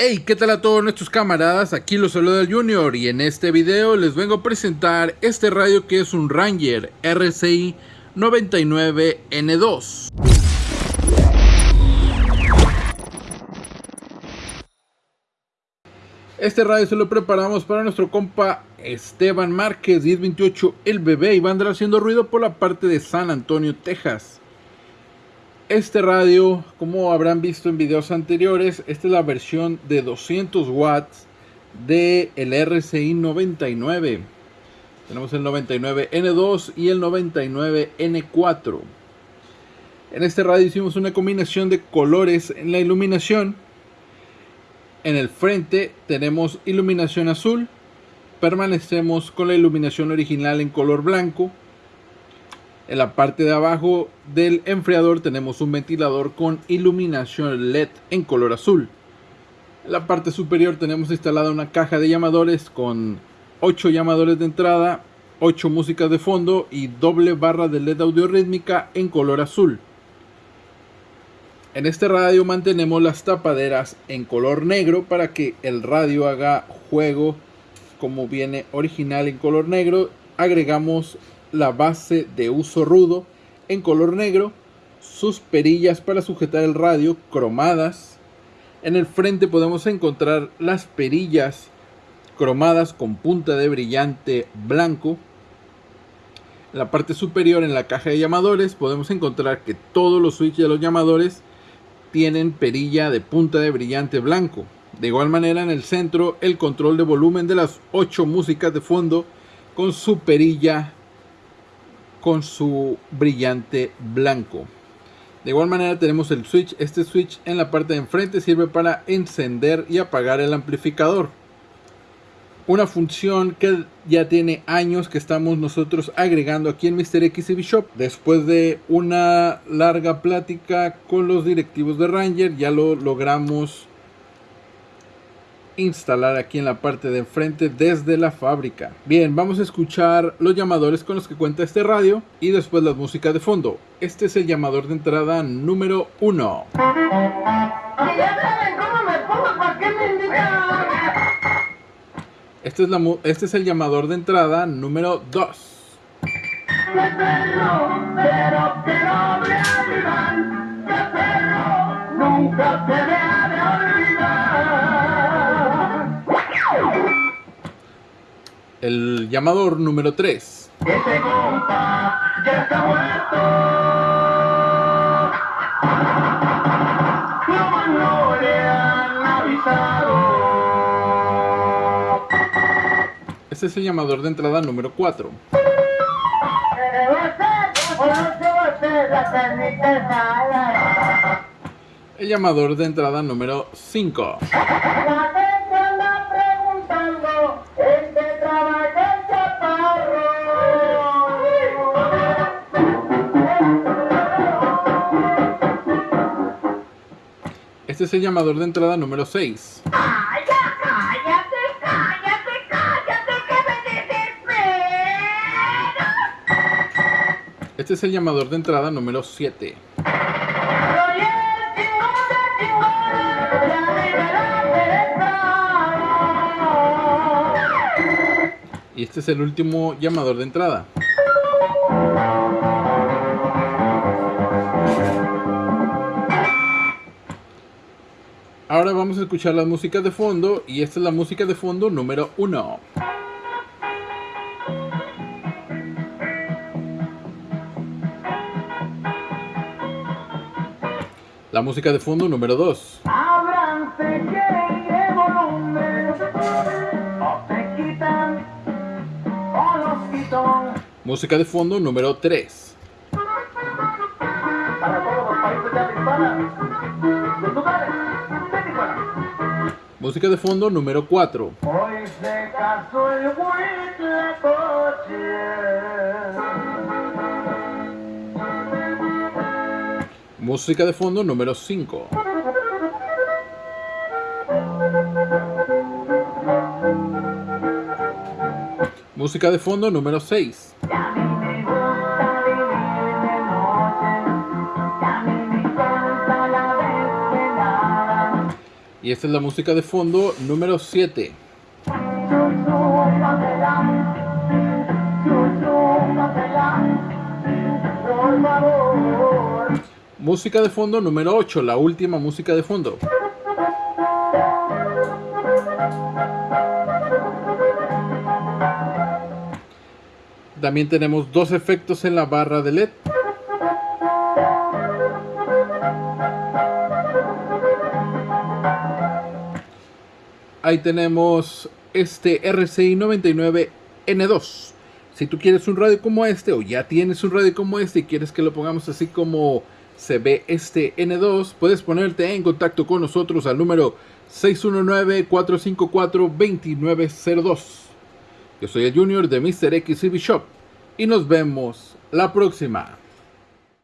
Hey, ¿qué tal a todos nuestros camaradas? Aquí los saluda el Junior y en este video les vengo a presentar este radio que es un Ranger RCI 99N2. Este radio se lo preparamos para nuestro compa Esteban Márquez 1028 El Bebé y va a andar haciendo ruido por la parte de San Antonio, Texas. Este radio, como habrán visto en videos anteriores, esta es la versión de 200 watts del el RCI 99. Tenemos el 99N2 y el 99N4. En este radio hicimos una combinación de colores en la iluminación. En el frente tenemos iluminación azul. Permanecemos con la iluminación original en color blanco. En la parte de abajo del enfriador tenemos un ventilador con iluminación LED en color azul. En la parte superior tenemos instalada una caja de llamadores con 8 llamadores de entrada, 8 músicas de fondo y doble barra de LED audio rítmica en color azul. En este radio mantenemos las tapaderas en color negro para que el radio haga juego como viene original en color negro. Agregamos la base de uso rudo en color negro, sus perillas para sujetar el radio cromadas. En el frente podemos encontrar las perillas cromadas con punta de brillante blanco. En la parte superior en la caja de llamadores podemos encontrar que todos los switches de los llamadores tienen perilla de punta de brillante blanco. De igual manera en el centro el control de volumen de las 8 músicas de fondo con su perilla con su brillante blanco. De igual manera tenemos el switch. Este switch en la parte de enfrente sirve para encender y apagar el amplificador. Una función que ya tiene años que estamos nosotros agregando aquí en Mr. XCB Shop. Después de una larga plática con los directivos de Ranger ya lo logramos instalar aquí en la parte de enfrente desde la fábrica. Bien, vamos a escuchar los llamadores con los que cuenta este radio y después la música de fondo. Este es el llamador de entrada número 1. Este es, este es el llamador de entrada número 2. Nunca el llamador número 3. Ese compa ya está muerto. No le han avisado. Este es el llamador de entrada número 4. El llamador de entrada número 5. Este es el llamador de entrada número 6. ¡Ay, ya cállate, cállate, cállate, que me desespero! Este es el llamador de entrada número 7. Y este es el último llamador de entrada. Ahora vamos a escuchar las músicas de fondo y esta es la música de fondo número 1. La música de fondo número 2. Música de fondo número 3. Música de fondo número 4. Música de fondo número 5. Música de fondo número 6. Y esta es la música de fondo número 7. Música de fondo número 8, la última música de fondo. También tenemos dos efectos en la barra de LED. Ahí tenemos este RCI 99N2. Si tú quieres un radio como este o ya tienes un radio como este y quieres que lo pongamos así como se ve este N2, puedes ponerte en contacto con nosotros al número 619-454-2902. Yo soy el Junior de Mr. XCB Shop y nos vemos la próxima.